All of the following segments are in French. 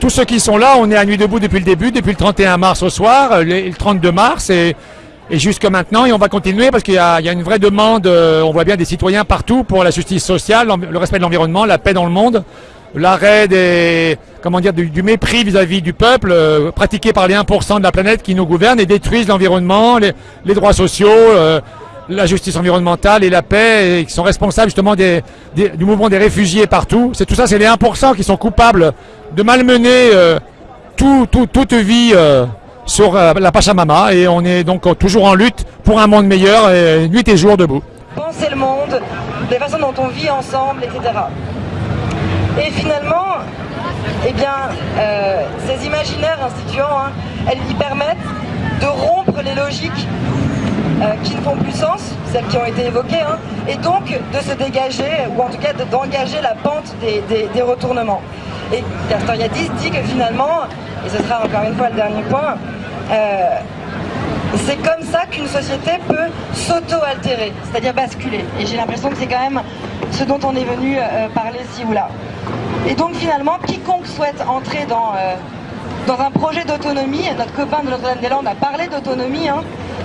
tous ceux qui sont là, on est à Nuit debout depuis le début, depuis le 31 mars au soir, euh, le, le 32 mars et, jusque maintenant. Et on va continuer parce qu'il y, a une vraie demande, euh, on voit bien des citoyens partout pour la justice sociale, le respect de l'environnement, la paix dans le monde, l'arrêt des, comment dire, du, mépris vis-à-vis du peuple euh, pratiqué par les 1% de la planète qui nous gouvernent et détruisent l'environnement, les, droits sociaux. la justice environnementale et la paix et qui sont responsables justement du mouvement des réfugiés partout. C'est tout ça, c'est les 1% qui sont coupables de malmener euh, tout, tout- toute vie euh, sur euh, la Pachamama et on est donc toujours en lutte pour un monde meilleur et nuit et jour debout. penser le monde, des façons dont on vit ensemble, etc. Et finalement, eh bien, ces imaginaires instituants, hein, elles y permettent de rompre les logiques qui ne font plus sens, celles qui ont été évoquées, hein, et donc de se dégager, ou en tout cas de- d'engager la pente des retournements. Et Castoriadis dit que finalement, et ce sera encore une fois le dernier point, euh, c'est comme ça qu'une société peut s'auto-altérer, c'est-à-dire basculer. Et j'ai l'impression que c'est quand même ce dont on est venu euh, parler ci ou là. Et donc finalement, quiconque souhaite entrer dans, euh, un projet d'autonomie, notre copain de Notre-Dame-des-Landes a parlé d'autonomie, hein,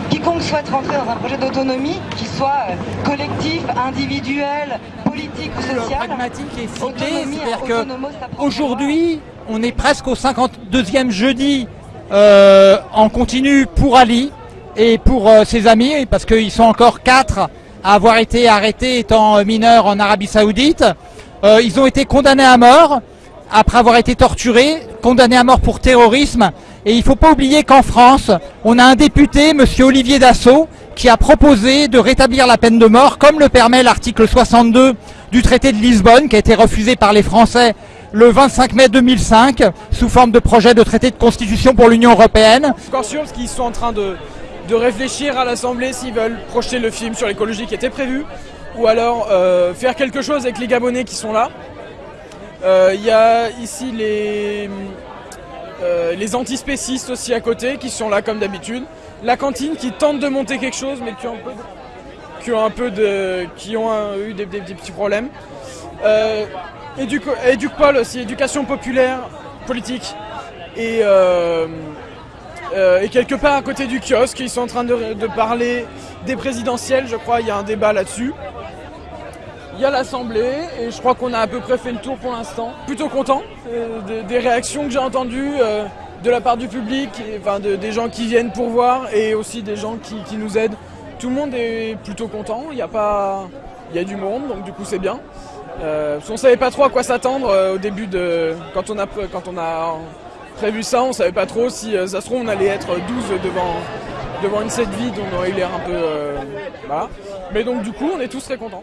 quiconque souhaite rentrer dans un projet d'autonomie, qui soit collectif, individuel, politique ou social, pragmatique et ciblé, c'est-à-dire que autonomos, ça prend Aujourd'hui, on est presque au 52e jeudi euh, en continu pour Ali et pour euh, ses amis, parce qu'ils sont encore quatre à avoir été arrêtés étant mineurs en Arabie Saoudite. Euh, ils ont été condamnés à mort après avoir été torturés, condamnés à mort pour terrorisme. Et il ne faut pas oublier qu'en France, on a un député, Monsieur Olivier Dassault, qui a proposé de rétablir la peine de mort, comme le permet l'article 62 du traité de Lisbonne, qui a été refusé par les Français le 25 mai 2005, sous forme de projet de traité de constitution pour l'Union européenne. encore sûr qu'ils sont en train de, de réfléchir à l'Assemblée s'ils veulent projeter le film sur l'écologie qui était prévu ou alors euh, faire quelque chose avec les Gabonais qui sont là. Euh, Il y a ici les, euh, les antispécistes aussi à côté qui sont là comme d'habitude. La cantine qui tente de monter quelque chose mais qui ont un peu qui ont, un peu de, qui ont eu des, petits problèmes. Euh, éduco- Éducpol aussi, éducation populaire, politique. Et, euh, euh, et quelque part à côté du kiosque, ils sont en train de, de parler des présidentielles, je crois, il y a un débat là-dessus. Il y a l'Assemblée et je crois qu'on a à peu près fait le tour pour l'instant. Plutôt content euh, des, réactions que j'ai entendues de la part du public, enfin de- des gens qui viennent pour voir et aussi des gens qui, qui nous aident. Tout le monde est plutôt content, il y a pas, il y a du monde donc du coup c'est bien. Euh, parce qu'on savait pas trop à quoi s'attendre euh, au début de quand on a quand on a prévu ça, on savait pas trop si euh, ça se trouve on allait être 12 devant devant une scène vide, on aurait eu l'air un peu voilà. Mais donc du coup on est tous très contents.